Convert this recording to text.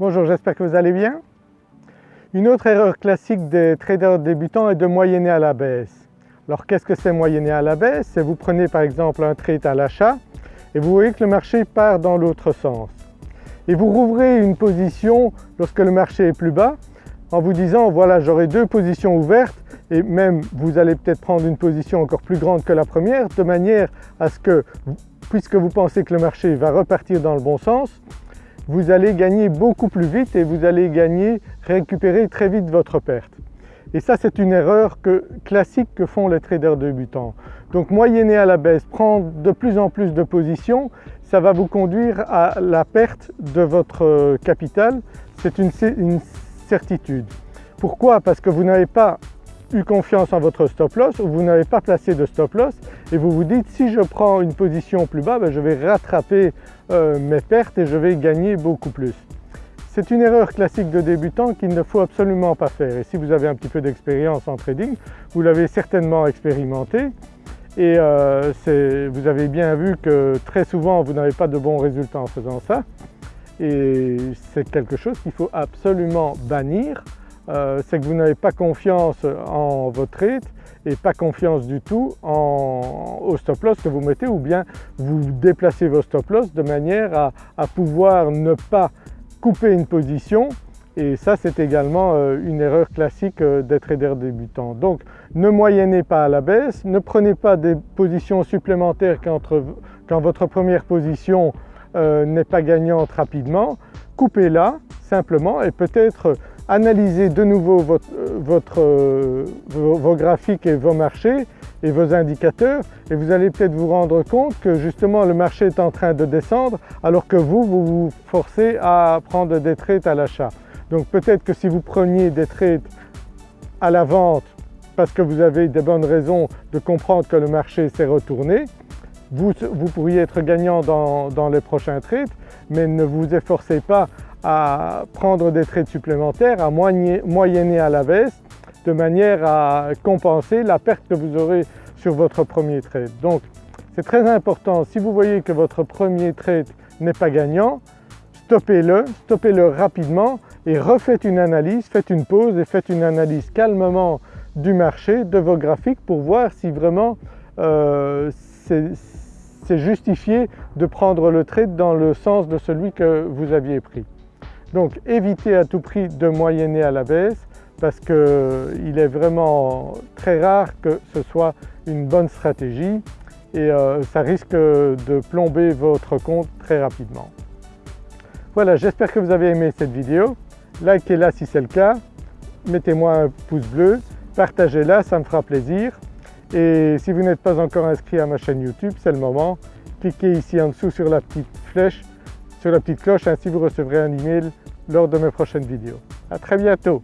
Bonjour, j'espère que vous allez bien. Une autre erreur classique des traders débutants est de moyenner à la baisse. Alors qu'est-ce que c'est moyenner à la baisse? C'est vous prenez par exemple un trade à l'achat et vous voyez que le marché part dans l'autre sens. Et vous rouvrez une position lorsque le marché est plus bas en vous disant voilà j'aurai deux positions ouvertes et même vous allez peut-être prendre une position encore plus grande que la première de manière à ce que puisque vous pensez que le marché va repartir dans le bon sens, vous allez gagner beaucoup plus vite et vous allez gagner, récupérer très vite votre perte. Et ça c'est une erreur classique que font les traders débutants. Donc moyenner à la baisse, prendre de plus en plus de positions, ça va vous conduire à la perte de votre capital, c'est une, une certitude. Pourquoi? Parce que vous n'avez pas eu confiance en votre stop loss ou vous n'avez pas placé de stop loss et vous vous dites si je prends une position plus bas, ben, je vais rattraper euh, mes pertes et je vais gagner beaucoup plus. C'est une erreur classique de débutant qu'il ne faut absolument pas faire. Et si vous avez un petit peu d'expérience en trading, vous l'avez certainement expérimenté. Et euh, vous avez bien vu que très souvent vous n'avez pas de bons résultats en faisant ça. Et c'est quelque chose qu'il faut absolument bannir. Euh, c'est que vous n'avez pas confiance en votre trade et pas confiance du tout au stop loss que vous mettez ou bien vous déplacez vos stop loss de manière à, pouvoir ne pas couper une position et ça c'est également euh, une erreur classique euh, des traders débutants. Donc ne moyennez pas à la baisse, ne prenez pas des positions supplémentaires quand, votre première position n'est pas gagnante rapidement, coupez-la simplement et peut-être analysez de nouveau euh, euh, vos, graphiques et vos marchés et vos indicateurs et vous allez peut-être vous rendre compte que justement le marché est en train de descendre alors que vous, vous forcez à prendre des trades à l'achat. Donc peut-être que si vous preniez des trades à la vente parce que vous avez des bonnes raisons de comprendre que le marché s'est retourné, vous, pourriez être gagnant dans, dans les prochains trades mais ne vous efforcez pas à prendre des trades supplémentaires, à moyenner à la baisse de manière à compenser la perte que vous aurez sur votre premier trade. Donc c'est très important, si vous voyez que votre premier trade n'est pas gagnant, stoppez-le, stoppez-le rapidement et refaites une analyse, faites une pause et faites une analyse calmement du marché, de vos graphiques pour voir si vraiment euh, c'est justifié de prendre le trade dans le sens de celui que vous aviez pris. Donc évitez à tout prix de moyenner à la baisse parce qu'il est vraiment très rare que ce soit une bonne stratégie et euh, ça risque de plomber votre compte très rapidement. Voilà, j'espère que vous avez aimé cette vidéo. Likez-la si c'est le cas, mettez-moi un pouce bleu, partagez-la, ça me fera plaisir. Et si vous n'êtes pas encore inscrit à ma chaîne YouTube, c'est le moment. Cliquez ici en dessous sur la petite flèche sur la petite cloche, ainsi vous recevrez un email lors de mes prochaines vidéos. À très bientôt